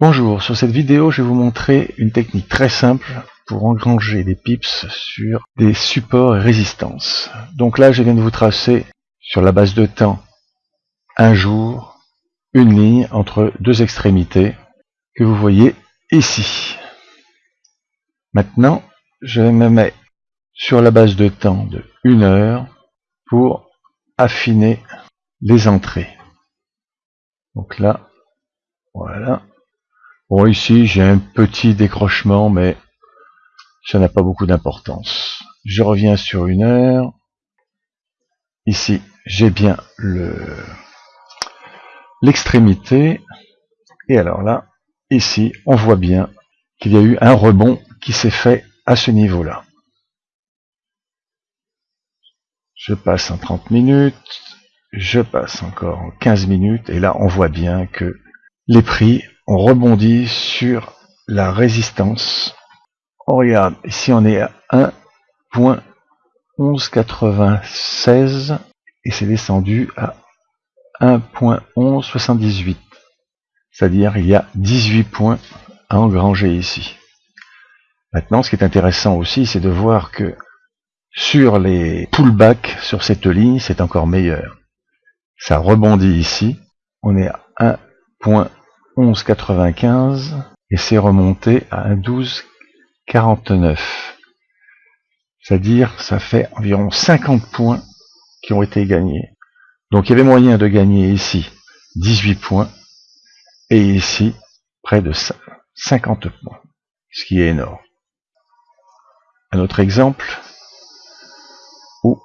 Bonjour, sur cette vidéo je vais vous montrer une technique très simple pour engranger des pips sur des supports et résistances. Donc là je viens de vous tracer sur la base de temps un jour, une ligne entre deux extrémités que vous voyez ici. Maintenant je me mets sur la base de temps de une heure pour affiner les entrées. Donc là, voilà. Bon, ici, j'ai un petit décrochement, mais ça n'a pas beaucoup d'importance. Je reviens sur une heure. Ici, j'ai bien le l'extrémité. Et alors là, ici, on voit bien qu'il y a eu un rebond qui s'est fait à ce niveau-là. Je passe en 30 minutes, je passe encore en 15 minutes, et là, on voit bien que les prix on rebondit sur la résistance. On regarde, ici on est à 1.1196 et c'est descendu à 1.1178. C'est-à-dire il y a 18 points à engranger ici. Maintenant, ce qui est intéressant aussi, c'est de voir que sur les pullbacks sur cette ligne, c'est encore meilleur. Ça rebondit ici. On est à 1. 11,95 et c'est remonté à 12,49. C'est-à-dire, ça fait environ 50 points qui ont été gagnés. Donc il y avait moyen de gagner ici 18 points et ici près de 50 points, ce qui est énorme. Un autre exemple où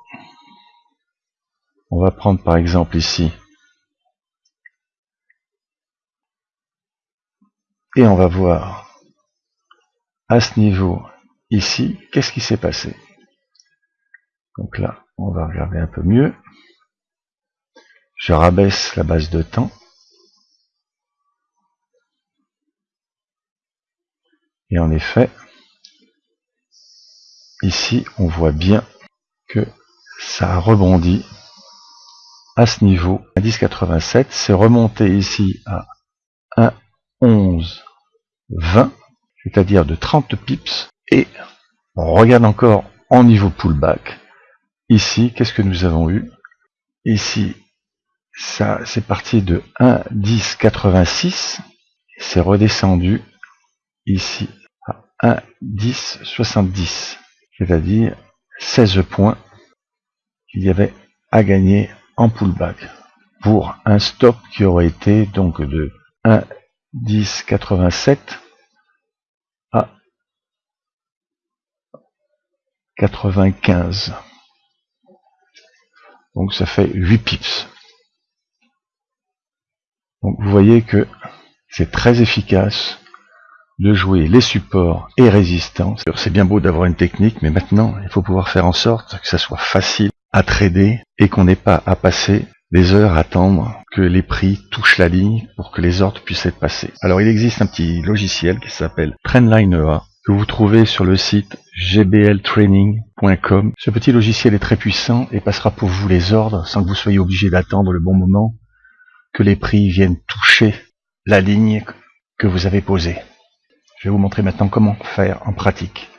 on va prendre par exemple ici Et on va voir à ce niveau ici, qu'est-ce qui s'est passé? Donc là, on va regarder un peu mieux. Je rabaisse la base de temps. Et en effet, ici, on voit bien que ça a rebondi à ce niveau, à 10,87. C'est remonté ici à 1 11, 20, c'est-à-dire de 30 pips. Et on regarde encore en niveau pullback. Ici, qu'est-ce que nous avons eu? Ici, ça c'est parti de 1,10,86. C'est redescendu ici à 1, 10, C'est-à-dire 16 points qu'il y avait à gagner en pullback pour un stop qui aurait été donc de 1, 10, 87 quatre-vingt-quinze. Donc ça fait 8 pips. Donc vous voyez que c'est très efficace de jouer les supports et résistance. C'est bien beau d'avoir une technique, mais maintenant, il faut pouvoir faire en sorte que ça soit facile à trader et qu'on n'ait pas à passer des heures à attendre que les prix touchent la ligne pour que les ordres puissent être passés. Alors il existe un petit logiciel qui s'appelle Trendline EA que vous trouvez sur le site gbltraining.com. Ce petit logiciel est très puissant et passera pour vous les ordres sans que vous soyez obligé d'attendre le bon moment que les prix viennent toucher la ligne que vous avez posée. Je vais vous montrer maintenant comment faire en pratique.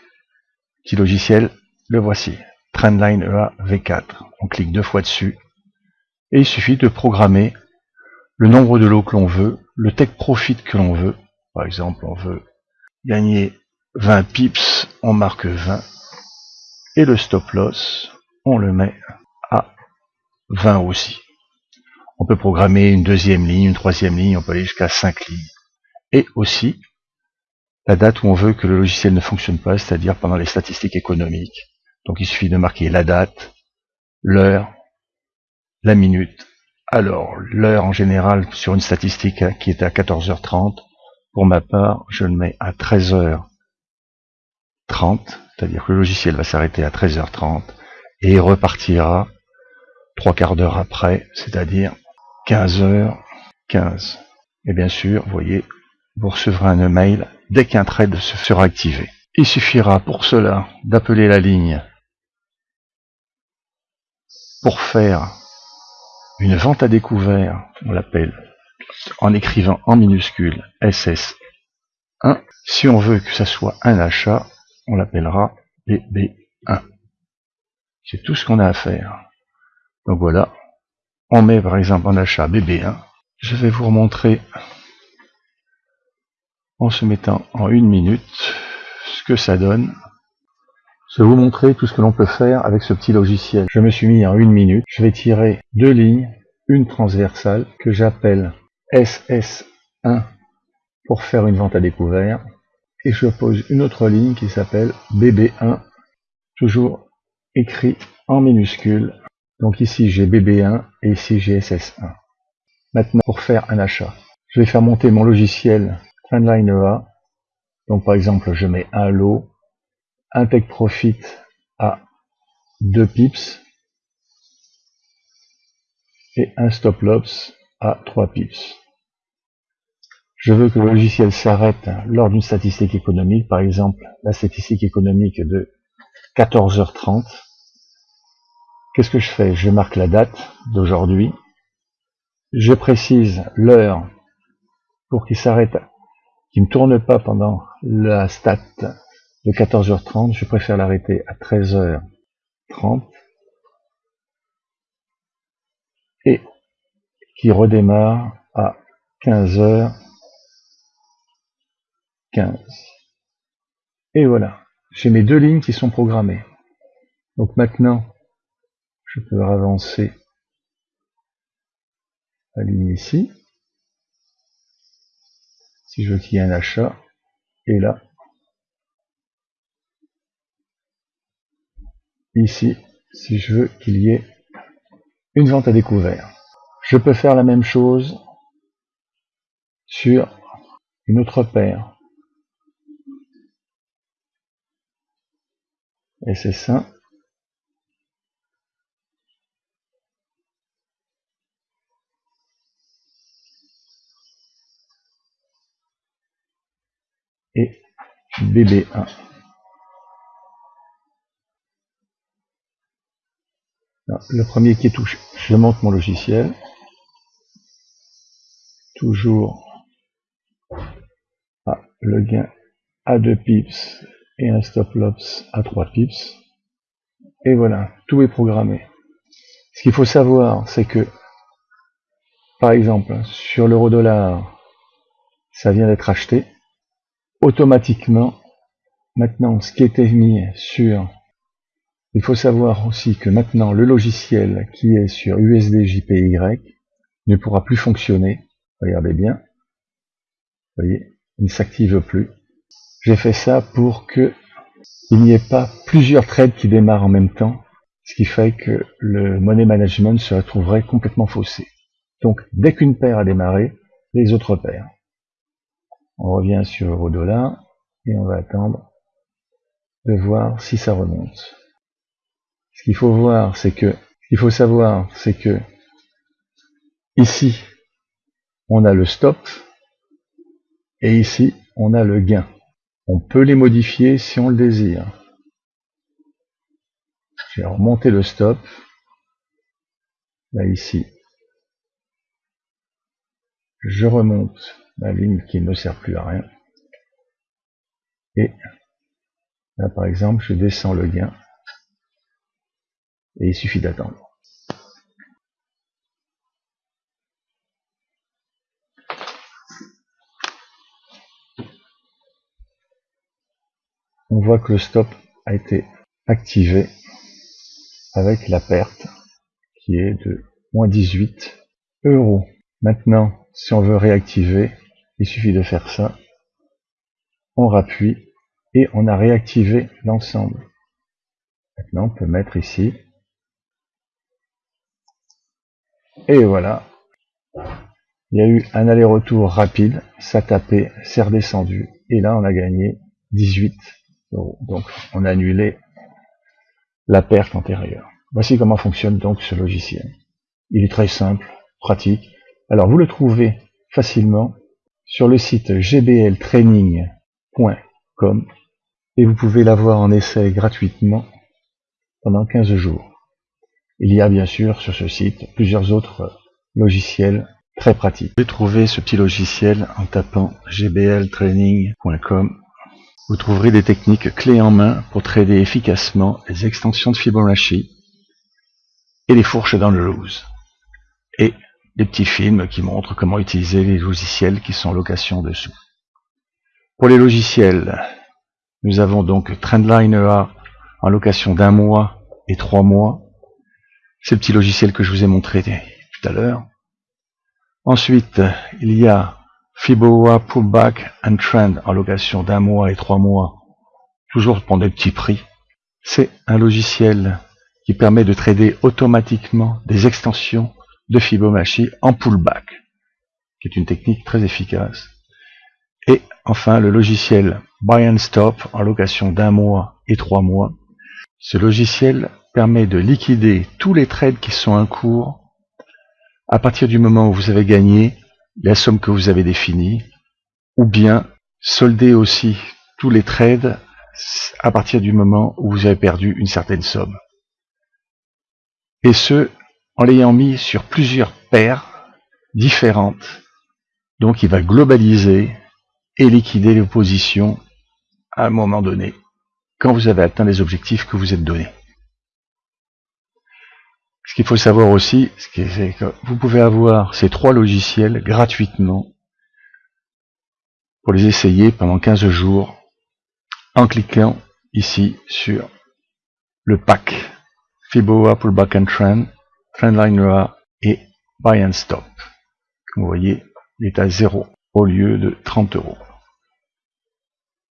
Petit logiciel, le voici. Trendline EA V4. On clique deux fois dessus et il suffit de programmer le nombre de lots que l'on veut, le take profit que l'on veut. Par exemple, on veut gagner 20 pips, on marque 20. Et le stop loss, on le met à 20 aussi. On peut programmer une deuxième ligne, une troisième ligne, on peut aller jusqu'à 5 lignes. Et aussi, la date où on veut que le logiciel ne fonctionne pas, c'est-à-dire pendant les statistiques économiques. Donc il suffit de marquer la date, l'heure, la minute. Alors, l'heure en général sur une statistique qui est à 14h30, pour ma part, je le mets à 13h30, c'est-à-dire que le logiciel va s'arrêter à 13h30 et repartira trois quarts d'heure après, c'est-à-dire 15h15. Et bien sûr, vous voyez, vous recevrez un email dès qu'un trade se sera activé. Il suffira pour cela d'appeler la ligne pour faire une vente à découvert, on l'appelle, en écrivant en minuscule SS BB1. Si on veut que ça soit un achat, on l'appellera BB1. C'est tout ce qu'on a à faire. Donc voilà, on met par exemple en achat BB1. Je vais vous remontrer en se mettant en une minute ce que ça donne. Je vais vous montrer tout ce que l'on peut faire avec ce petit logiciel. Je me suis mis en une minute. Je vais tirer deux lignes, une transversale que j'appelle SS1 pour faire une vente à découvert. Et je pose une autre ligne qui s'appelle BB1, toujours écrit en minuscule. Donc ici j'ai BB1 et ici j'ai SS1. Maintenant, pour faire un achat, je vais faire monter mon logiciel Trendline EA. Donc par exemple, je mets un lot, un take profit à 2 pips et un stop loss à 3 pips. Je veux que le logiciel s'arrête lors d'une statistique économique, par exemple la statistique économique de 14h30. Qu'est-ce que je fais? Je marque la date d'aujourd'hui. Je précise l'heure pour qu'il s'arrête, qu'il ne tourne pas pendant la stat de 14h30. Je préfère l'arrêter à 13h30 et qui redémarre à 15h15. Et voilà, j'ai mes deux lignes qui sont programmées. Donc maintenant, je peux avancer la ligne ici. Si je veux qu'il y ait un achat, et là, ici, si je veux qu'il y ait une vente à découvert. Je peux faire la même chose sur une autre paire. Et c'est ça. et BB1. le premier qui est touché, je monte mon logiciel. Toujours à le gain à 2 pips et un stop loss à 3 pips. Et voilà, tout est programmé. Ce qu'il faut savoir, c'est que, par exemple, sur l'euro dollar, ça vient d'être acheté automatiquement maintenant ce qui était mis sur il faut savoir aussi que maintenant le logiciel qui est sur USDJPY ne pourra plus fonctionner regardez bien vous voyez il ne s'active plus j'ai fait ça pour que il n'y ait pas plusieurs trades qui démarrent en même temps ce qui fait que le money management se retrouverait complètement faussé donc dès qu'une paire a démarré les autres paires on revient sur euro dollar et on va attendre de voir si ça remonte. Ce qu'il faut voir, c'est que, ce qu'il faut savoir, c'est que ici, on a le stop et ici, on a le gain. On peut les modifier si on le désire. Je vais remonter le stop. Là, ici. Je remonte la ligne qui ne sert plus à rien. Et là, par exemple, je descends le gain. Et il suffit d'attendre. On voit que le stop a été activé avec la perte qui est de moins 18 euros. Maintenant, si on veut réactiver, il suffit de faire ça. On rappuie et on a réactivé l'ensemble. Maintenant, on peut mettre ici. Et voilà. Il y a eu un aller-retour rapide. Ça tapé, c'est redescendu. Et là, on a gagné 18 euros. Donc, on a annulé la perte antérieure. Voici comment fonctionne donc ce logiciel. Il est très simple, pratique. Alors, vous le trouvez facilement sur le site gbltraining.com et vous pouvez l'avoir en essai gratuitement pendant 15 jours. Il y a bien sûr sur ce site plusieurs autres logiciels très pratique. Vous pouvez trouver ce petit logiciel en tapant gbltraining.com. Vous trouverez des techniques clés en main pour trader efficacement les extensions de Fibonacci et les fourches dans le loose. Et des petits films qui montrent comment utiliser les logiciels qui sont en location dessous. Pour les logiciels, nous avons donc Trendliner en location d'un mois et trois mois. C'est le petit logiciel que je vous ai montré tout à l'heure. Ensuite, il y a Fiboa Pullback and Trend en location d'un mois et trois mois, toujours pour des petits prix. C'est un logiciel qui permet de trader automatiquement des extensions de Fibonacci en pullback, qui est une technique très efficace. Et enfin, le logiciel Buy and Stop en location d'un mois et trois mois. Ce logiciel permet de liquider tous les trades qui sont en cours à partir du moment où vous avez gagné la somme que vous avez définie, ou bien solder aussi tous les trades à partir du moment où vous avez perdu une certaine somme. Et ce, en l'ayant mis sur plusieurs paires différentes. Donc il va globaliser et liquider les positions à un moment donné, quand vous avez atteint les objectifs que vous êtes donnés. Ce qu'il faut savoir aussi, c'est que vous pouvez avoir ces trois logiciels gratuitement pour les essayer pendant 15 jours en cliquant ici sur le pack Fiboa Pullback and Trend, Trendline et Buy and Stop. Vous voyez, il est à 0 au lieu de 30 euros.